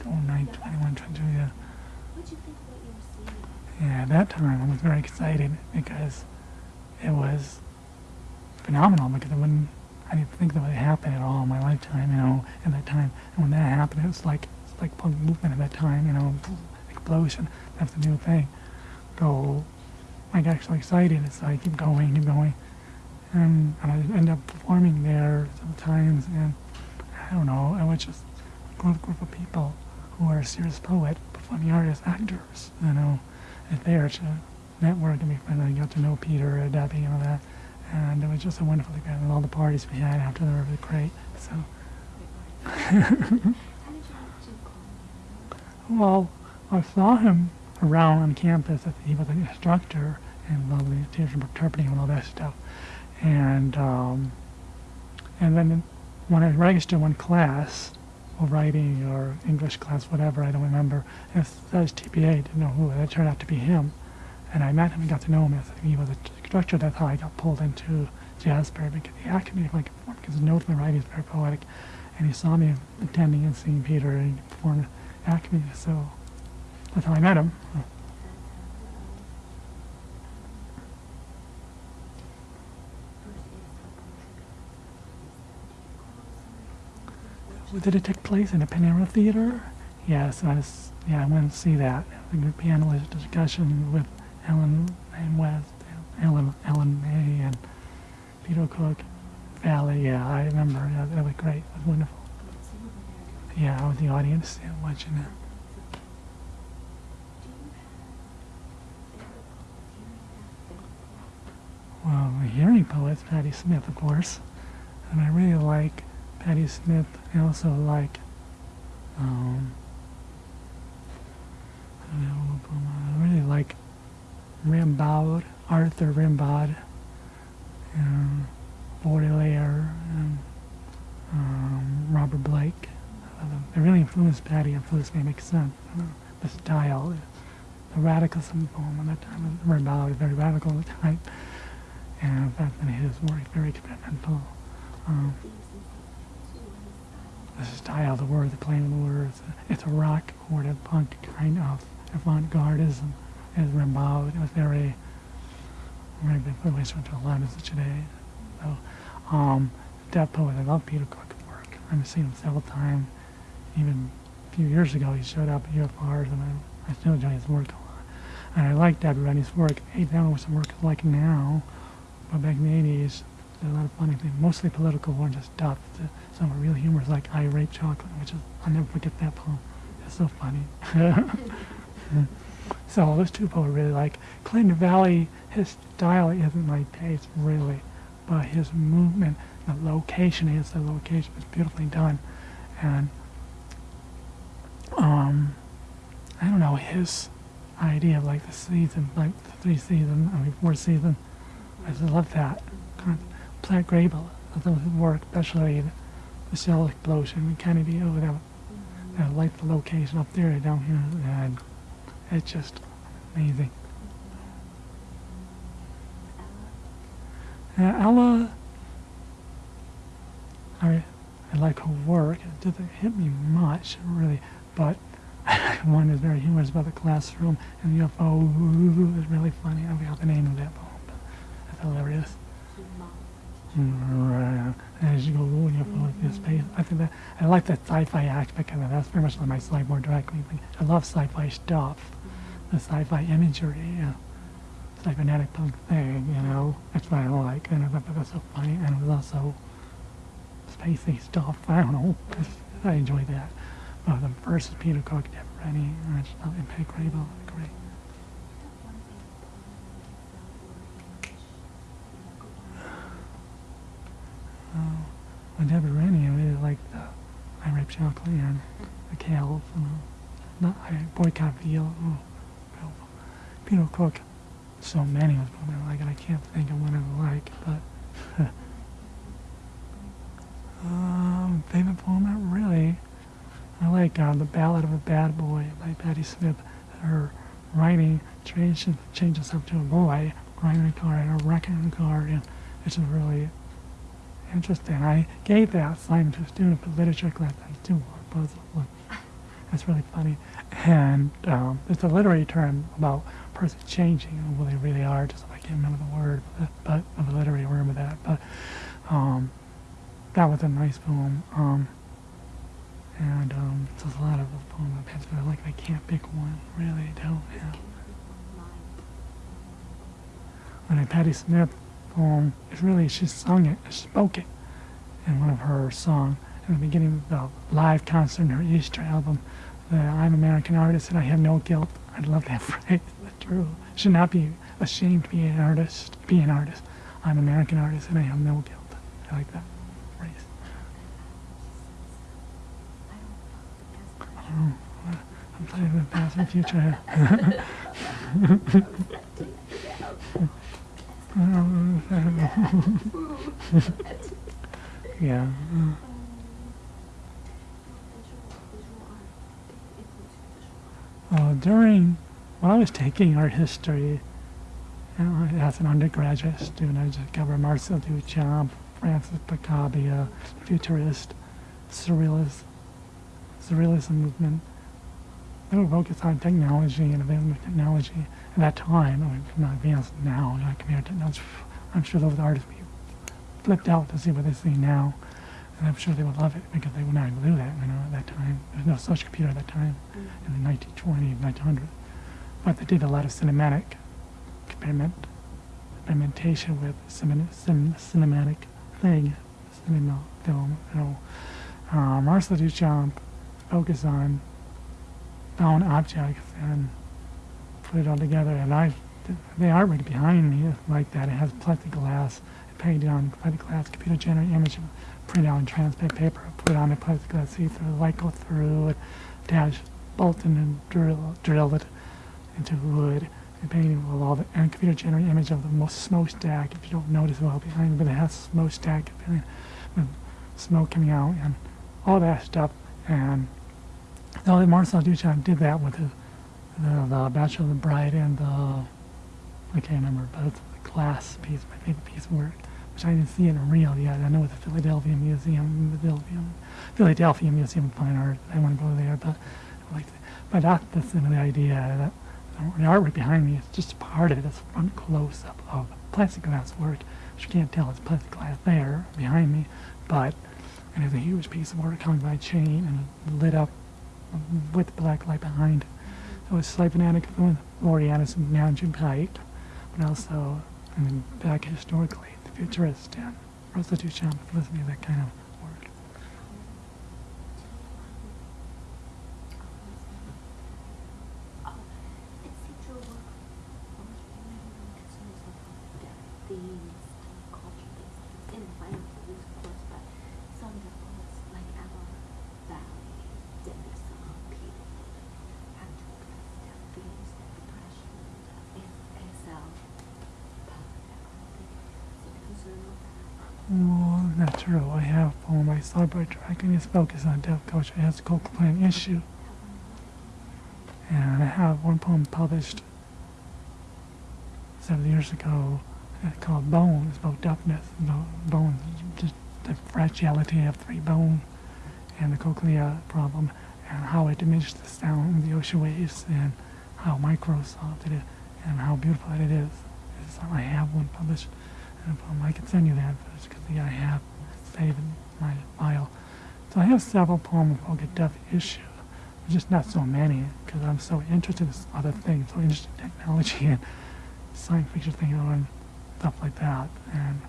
oh 9 21 22 yeah? Yeah, that time I was very excited because it was phenomenal because I wouldn't, I didn't think that would happen at all in my lifetime, you know, at that time. And when that happened, it was like, it's like punk movement at that time, you know, explosion. That's the new thing. So I got so excited, so I keep going, keep going. And, and I end up performing there sometimes, and I don't know, I was just a group, group of people who are serious poet, performing artists, actors, you know, and there to network and be friends. I got to know Peter, uh, Debbie, and all that. And it was just a wonderful event, and all the parties we had after they were really great. So, well, I saw him around on campus. He was an instructor and lovely interpreting and all that stuff. And um, and then when I registered one class, or writing or English class, whatever, I don't remember. And it says TPA, didn't know who. And it turned out to be him. And I met him and got to know him as he was a instructor. That's how I got pulled into Jasper because he asked me if I could perform because notes my writing is very poetic. And he saw me attending and seeing Peter and he performed Acme. So that's how I met him. Did it take place in a Panara Theater? Yes, I was, yeah, I went to see that. The panelist discussion with Ellen and West, Ellen, Ella Mae, and Peter Cook, Valli. Yeah, I remember. Yeah, that was great. It was wonderful. Yeah, I was the audience yeah, watching it. Well, the hearing poet's Patti Smith, of course. And I really like Patti Smith. I also like, um, I really like Rimbaud, Arthur Rimbaud, and Baudelaire, and um, Robert Blake. They really influenced Patti, influenced me, makes sense. The style, the radicalism of the poem at that time. Rimbaud was very radical at the time, and in fact, in his work, very experimental. Um, the style, the word, the playing of the words. It's a rock or a punk kind of avant-gardism, as Rimbaud. It was very, big influential to a lot of today. So, um, Death Poet, I love Peter Cook's work. I've seen him several times. Even a few years ago, he showed up at UFRs, and I, I still enjoy his work a lot. And I like Debbie Rennie's work. I don't know some work is like now, but back in the 80s, there's a lot of funny things, mostly political or just stuff. The- Some real humor is like I Rape Chocolate, which is, I'll never forget that poem. It's so funny. so those two poems really like. Clayton Valli, his style isn't my taste really, but his movement, the location is the location was beautifully done. And um, I don't know, his idea of like the season, like the three season, I mean four season, I just love that. Plant Graybill, those work, especially the, the shell explosion in Kennedy over there. I like the location up there down here, and it's just amazing. Uh, Ella, I, I like her work. It doesn't hit me much, really, but one is very humorous about the classroom, and the UFO is really funny. I forgot the name of that poem, but it's hilarious. Mm, As you go, you know, this space. I think that I like that sci-fi aspect of it. That's very much like my cyborg directly. thing. I love sci-fi stuff, the sci-fi imagery, cybernetic punk thing. You know, that's what I like, and I thought that was so funny, and it was also spacey stuff. I don't know. I enjoy that. But the first is Peter Cook, Deb Rennie, and Peg Graybill. Great. Oh, well, Deborah Rennie, I really like the Chocolate and know. Not I Boycott Veal. Oh, well, Peter Cook, so many of them like, I can't think of one I like, but. um, favorite poem, really. I like uh, The Ballad of a Bad Boy by Patti Smith. Her writing changes, changes up to a boy riding a car and a wrecking a car, and it's just really interesting. I gave that assignment to a student for literature class. I do puzzle. Look, That's really funny. And um, it's a literary term about a person changing and who they really are. Just I can't remember the word, but, of a literary word with that. But um, that was a nice poem. Um, and um, there's a lot of poems I've had, but I like I can't pick one. Really, don't. Yeah. And a Patti Smith poem, it's really, she sung it, she spoke it in one of her songs in the beginning of the live concert in her Easter album. The I'm American artist and I have no guilt. I love that phrase. That's true. Should not be ashamed to be an artist. Be an artist. I'm an American artist and I have no guilt. I like that phrase. Oh, I'm playing with past and future. yeah. uh, Uh, during when I was taking art history as an undergraduate student, I discovered Marcel Duchamp, Francis Picabia, futurist, surrealist, surrealism movement. They were focused on technology and available technology at that time. I mean, not advanced now, like computer technology. I'm sure those artists would be flipped out to see what they see now. And I'm sure they would love it because they would not to do that, you know, at that time. There was no such computer at that time in the 1920s, 1900s. But they did a lot of cinematic experiment, experimentation with cinem, cin, cinematic thing, cinema film. You know, uh, Marcel Duchamp focused on found objects and put it all together. And I, the artwork behind me is like that. It has plexiglass, painted on plexiglass, computer generated image, print out on transparent paper, put on a plexiglass see-through, light go through it, dash, bolt and drill, drill it into wood. And painting with all the and computer generated image of the most smokestack. If you don't notice well behind, but it has smokestack with smoke coming out and all that stuff. And so Marcel Duchamp did that with the, the Bachelor of the Bride and the, I can't remember, but it's the glass piece, my favorite piece of work, which I didn't see in real yet. I know it's the Philadelphia Museum, Philadelphia, Philadelphia Museum of Fine Art. I want to go there, but I like, but that, that's the idea that the artwork behind me is just part of it. It's a front close up of plastic glass work, which you can't tell it's plastic glass there behind me, but and it's a huge piece of work coming by chain and lit up with black light behind. So it's cybernetic from Laurie Anderson and Nam June uh, Paik, but also, and then back historically, the futurist and prostitution, Felicity, that kind of work. Oh, it seems your work almost primarily concerns of death themes, culture themes. It's in the final themes, of course, but some of the poets, like Emma Valli, Debbie Song, people have to address death themes, depression, and ASL, that kind of thing. Is it a concern with that? Well, not true. I have poem by Cyber Drag Queen is focused on deaf culture as a cochlear implant issue. And I have one poem published several years ago called Bone. It's about deafness, bones, just the fragility of three bone and the cochlea problem and how it diminishes the sound in the ocean waves and how Microsoft it is and how beautiful it is. It's, I have one published and poem. I can send you that because I have saved my file. So I have several poems about the deaf issue just not so many because I'm so interested in other things, so interested in technology and science fiction thing and stuff like that, and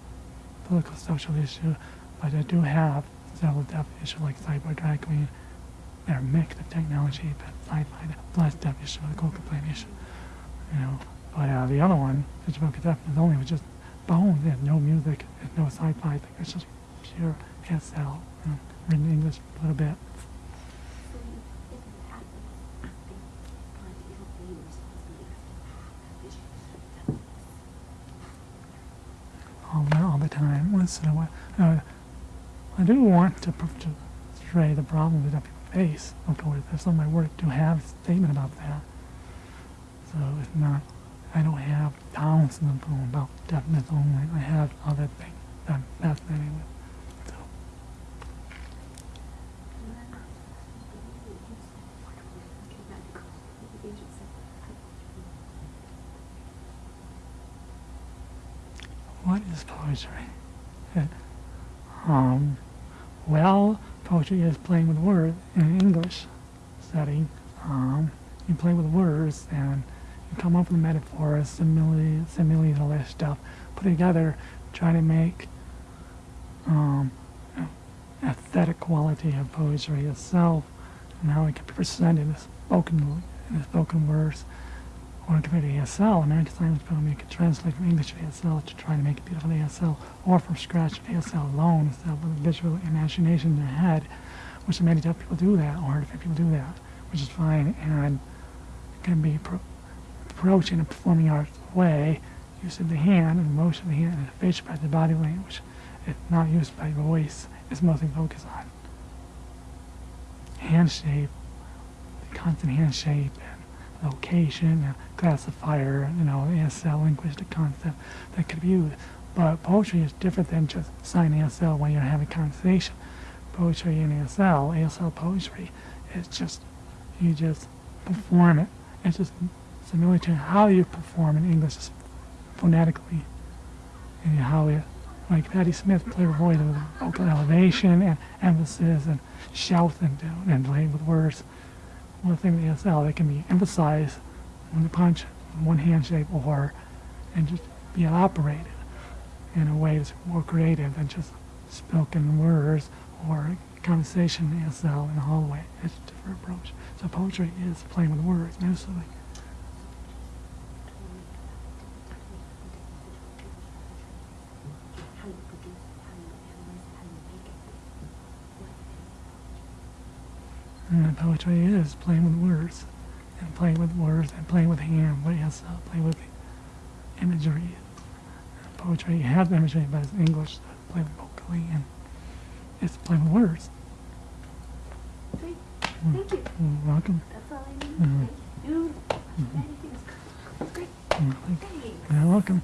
political social issue. But I do have several deaf issues like cyber drag queen. They're a mix of technology, but sci-fi plus deaf issue, the cochlear implant issue, you know. But uh, the other one, which about deafness only, was just bones. There's no music, there's no sci-fi thing. It's just pure SL, know, written in English a little bit. All the, all the time, a while. Uh, I do want to, portray the problems that people face. If some of my work do have a statement about that. So it's not, I don't have thousands of poems about deafness only. I have other things that I'm fascinated with. So, what is poetry? Um, well, poetry is playing with words in English setting. Um, you play with words and you come up with metaphors, similes, similes, all that stuff. Put together, try to make um, aesthetic quality of poetry itself and how it can be presented in spoken, in spoken words. Or to be ASL, American Program, you could translate from English to ASL to try to make it beautiful ASL, or from scratch ASL alone, instead with a visual imagination in their head, which many deaf people do that, or deaf people do that, which is fine, and it can be pro- approached in a performing arts way, using the hand and motion of the hand and the face by the body language. It's not used by voice, is mostly focused on hand shape, the constant hand shape, and location, and classifier, you know, ASL linguistic concept that could be used. But poetry is different than just sign ASL when you're having a conversation. Poetry in ASL, ASL poetry, is just, you just perform it. It's just similar to how you perform in English phonetically. And how it, like Patti Smith played her voice with vocal elevation and emphasis and shout and, and playing with words. One thing with ASL, they can be emphasized when you punch one handshape or and just be operated in a way that's more creative than just spoken words or conversation ASL in a hallway. It's a different approach. So poetry is playing with words mostly. And mm, poetry is playing with words, and playing with words, and playing with hand, what yes, uh, play with imagery. And poetry has imagery, but it's English, so it's played vocally, and it's playing with words. Great, Mm. thank you. You're welcome. That's all I need. Mhm. Thank you. Dude, that is great. Mm, thank- Thanks. You're welcome.